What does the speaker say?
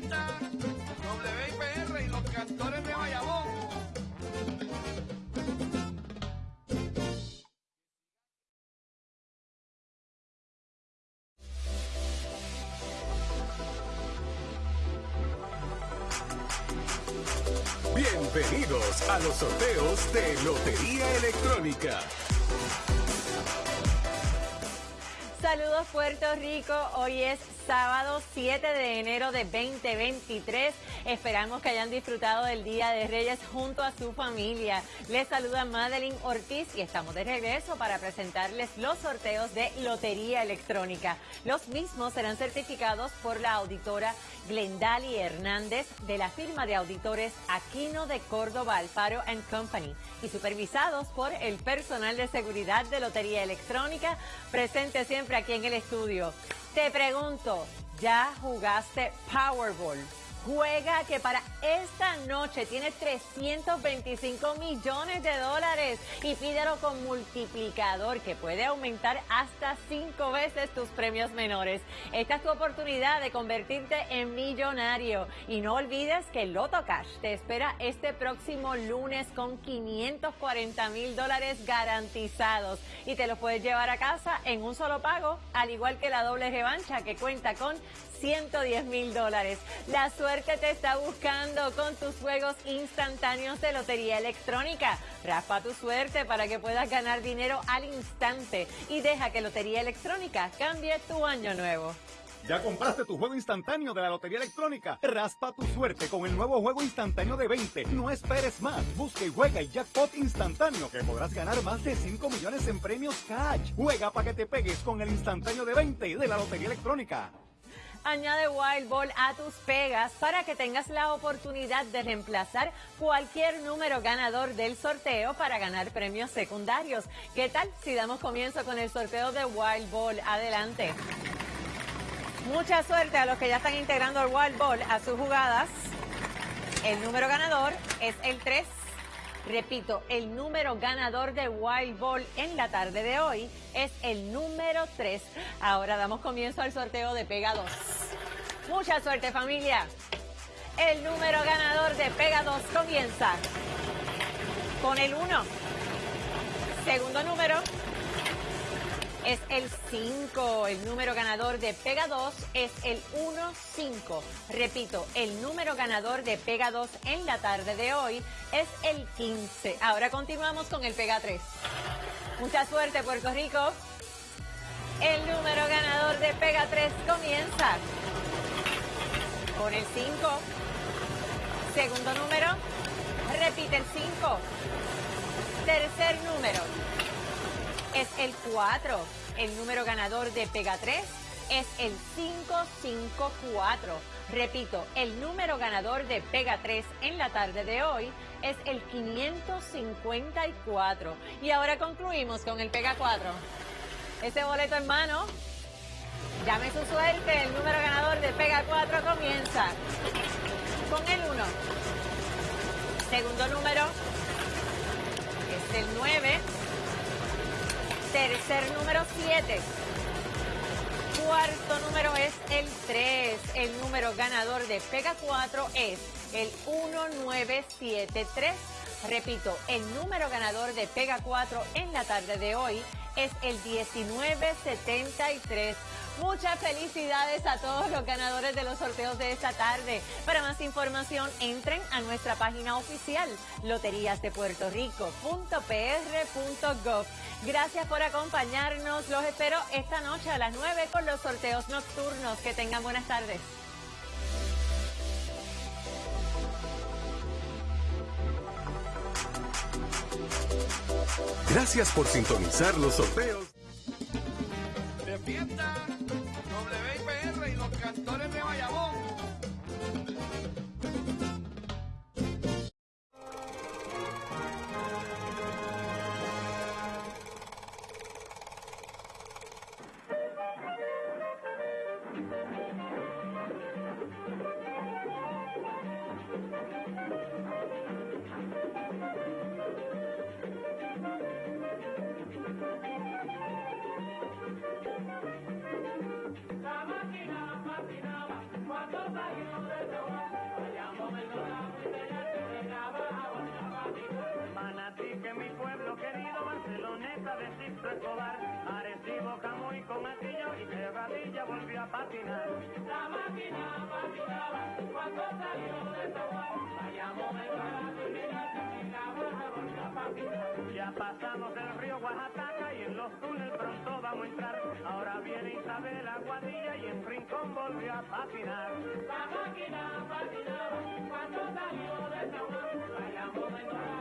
Defienda WIPR y los cantores de Bayamón. Bienvenidos a los sorteos de Lotería Electrónica. Saludos Puerto Rico, hoy es sábado 7 de enero de 2023. Esperamos que hayan disfrutado del Día de Reyes junto a su familia. Les saluda Madeline Ortiz y estamos de regreso para presentarles los sorteos de Lotería Electrónica. Los mismos serán certificados por la auditora Glendali Hernández de la firma de auditores Aquino de Córdoba Alfaro Company y supervisados por el personal de seguridad de Lotería Electrónica presente siempre aquí en el estudio. Te pregunto, ¿ya jugaste Powerball? Juega que para esta noche tiene 325 millones de dólares y pídelo con multiplicador que puede aumentar hasta cinco veces tus premios menores. Esta es tu oportunidad de convertirte en millonario y no olvides que Loto Cash te espera este próximo lunes con 540 mil dólares garantizados y te los puedes llevar a casa en un solo pago, al igual que la doble revancha que cuenta con 110 mil dólares. La suerte te está buscando con tus juegos instantáneos de lotería electrónica. Raspa tu suerte para que puedas ganar dinero al instante y deja que Lotería Electrónica cambie tu año nuevo. ¿Ya compraste tu juego instantáneo de la Lotería Electrónica? Raspa tu suerte con el nuevo juego instantáneo de 20. No esperes más. Busca y juega el jackpot instantáneo que podrás ganar más de 5 millones en premios cash. Juega para que te pegues con el instantáneo de 20 de la Lotería Electrónica. Añade Wild Ball a tus pegas para que tengas la oportunidad de reemplazar cualquier número ganador del sorteo para ganar premios secundarios. ¿Qué tal si damos comienzo con el sorteo de Wild Ball? Adelante. Mucha suerte a los que ya están integrando el Wild Ball a sus jugadas. El número ganador es el 3. Repito, el número ganador de Wild Ball en la tarde de hoy es el número 3. Ahora damos comienzo al sorteo de Pega 2. Mucha suerte familia. El número ganador de Pega 2 comienza con el 1. Segundo número es el 5. El número ganador de Pega 2 es el 1-5. Repito, el número ganador de Pega 2 en la tarde de hoy es el 15. Ahora continuamos con el Pega 3. Mucha suerte, Puerto Rico. El número ganador de Pega 3 comienza con el 5. Segundo número, repite el 5. Tercer número es el 4. El número ganador de Pega 3 es el 554. Repito, el número ganador de Pega 3 en la tarde de hoy es el 554. Y ahora concluimos con el Pega 4. Ese boleto en mano, llame su suerte, el número ganador de Pega 4 comienza con el 1. Segundo número es el 9. Tercer número 7. Cuarto número es el 3. El número ganador de Pega 4 es el 1973. Repito, el número ganador de Pega 4 en la tarde de hoy es el 1973. Muchas felicidades a todos los ganadores de los sorteos de esta tarde. Para más información, entren a nuestra página oficial loteriasdepuertorico.pr.gov. Gracias por acompañarnos. Los espero esta noche a las 9 con los sorteos nocturnos. Que tengan buenas tardes. Gracias por sintonizar los sorteos. Escobar, Arecibo, Camuy, con Matillo y Cerradilla volvió a patinar. La máquina patinaba cuando salió de Zaguán. Vayamos de barato y la barra volvió a patinar. Ya pasamos el río Oaxaca y en los túneles pronto vamos a entrar. Ahora viene Isabel Aguadilla y en Rincón volvió a patinar. La máquina patinaba cuando salió de Zaguán.